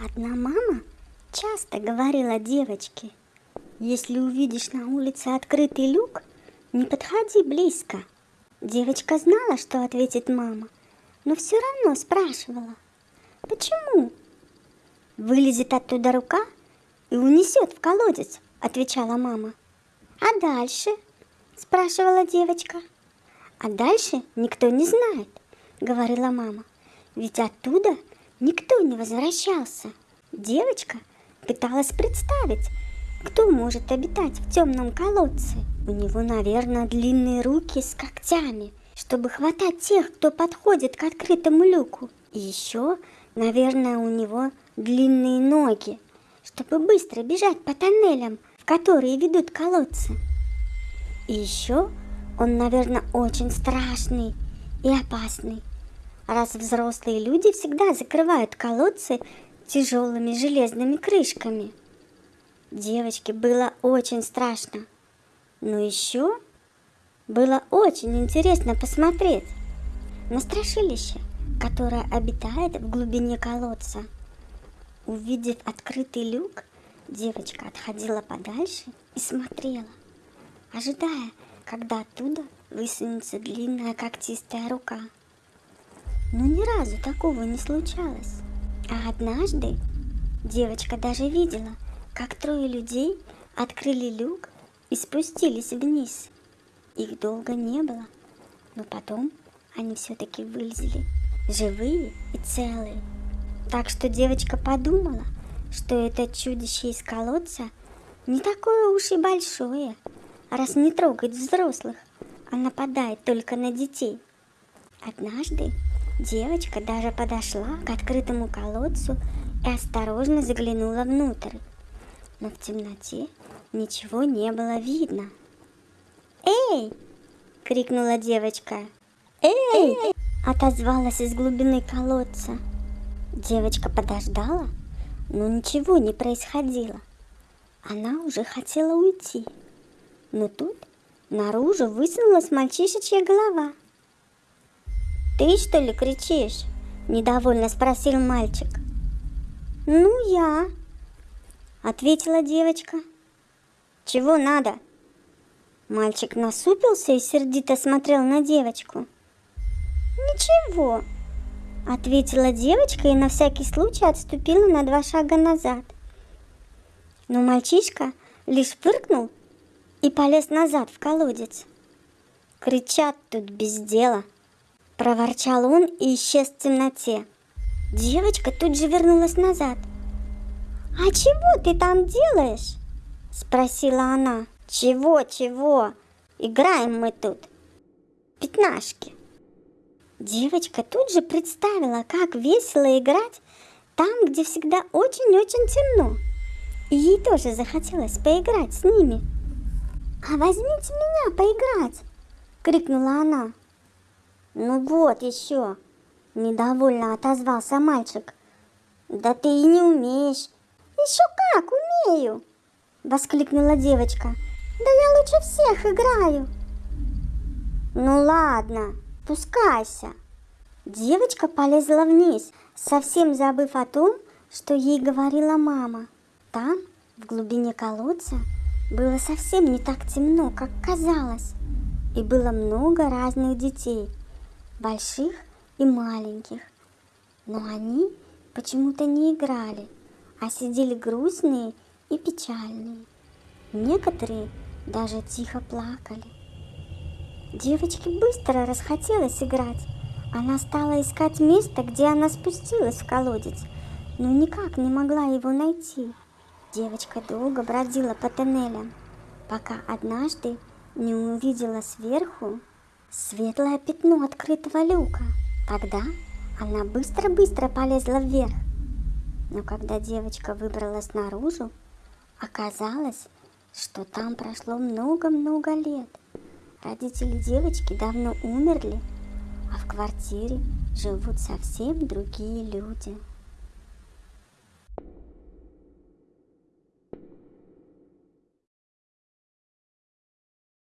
Одна мама часто говорила девочке, если увидишь на улице открытый люк, не подходи близко. Девочка знала, что ответит мама, но все равно спрашивала, почему? Вылезет оттуда рука и унесет в колодец, отвечала мама. А дальше? спрашивала девочка. А дальше никто не знает, говорила мама. Ведь оттуда никто не возвращался. Девочка пыталась представить, кто может обитать в темном колодце. У него, наверное, длинные руки с когтями, чтобы хватать тех, кто подходит к открытому люку. И еще, наверное, у него длинные ноги, чтобы быстро бежать по тоннелям, в которые ведут колодцы. И еще он, наверное, очень страшный и опасный, раз взрослые люди всегда закрывают колодцы тяжелыми железными крышками. Девочке было очень страшно, но еще было очень интересно посмотреть на страшилище, которое обитает в глубине колодца. Увидев открытый люк, девочка отходила подальше и смотрела, ожидая, когда оттуда высунется длинная когтистая рука. Но ни разу такого не случалось. А однажды девочка даже видела, как трое людей открыли люк и спустились вниз. Их долго не было, но потом они все-таки вылезли, живые и целые. Так что девочка подумала, что это чудище из колодца не такое уж и большое, раз не трогает взрослых, а нападает только на детей. Однажды девочка даже подошла к открытому колодцу и осторожно заглянула внутрь. Но в темноте ничего не было видно. «Эй!» — крикнула девочка. «Эй!» — отозвалась из глубины колодца. Девочка подождала, но ничего не происходило. Она уже хотела уйти. Но тут наружу высунулась мальчишечья голова. «Ты что ли кричишь?» – недовольно спросил мальчик. «Ну, я», – ответила девочка. «Чего надо?» Мальчик насупился и сердито смотрел на девочку. «Ничего», – ответила девочка и на всякий случай отступила на два шага назад. Но мальчишка лишь фыркнул и полез назад в колодец. Кричат тут без дела. Проворчал он и исчез в темноте. Девочка тут же вернулась назад. «А чего ты там делаешь?» Спросила она. «Чего, чего? Играем мы тут. Пятнашки». Девочка тут же представила, как весело играть там, где всегда очень-очень темно. И ей тоже захотелось поиграть с ними. «А возьмите меня поиграть!» — крикнула она. «Ну вот еще!» — недовольно отозвался мальчик. «Да ты и не умеешь!» «Еще как умею!» — воскликнула девочка. «Да я лучше всех играю!» «Ну ладно, спускайся!» Девочка полезла вниз, совсем забыв о том, что ей говорила мама. Там, в глубине колодца, было совсем не так темно, как казалось, и было много разных детей, больших и маленьких. Но они почему-то не играли, а сидели грустные и печальные. Некоторые даже тихо плакали. Девочке быстро расхотелось играть. Она стала искать место, где она спустилась в колодец, но никак не могла его найти. Девочка долго бродила по тоннелям, пока однажды не увидела сверху светлое пятно открытого люка. Тогда она быстро-быстро полезла вверх. Но когда девочка выбралась наружу, оказалось, что там прошло много-много лет. Родители девочки давно умерли, а в квартире живут совсем другие люди.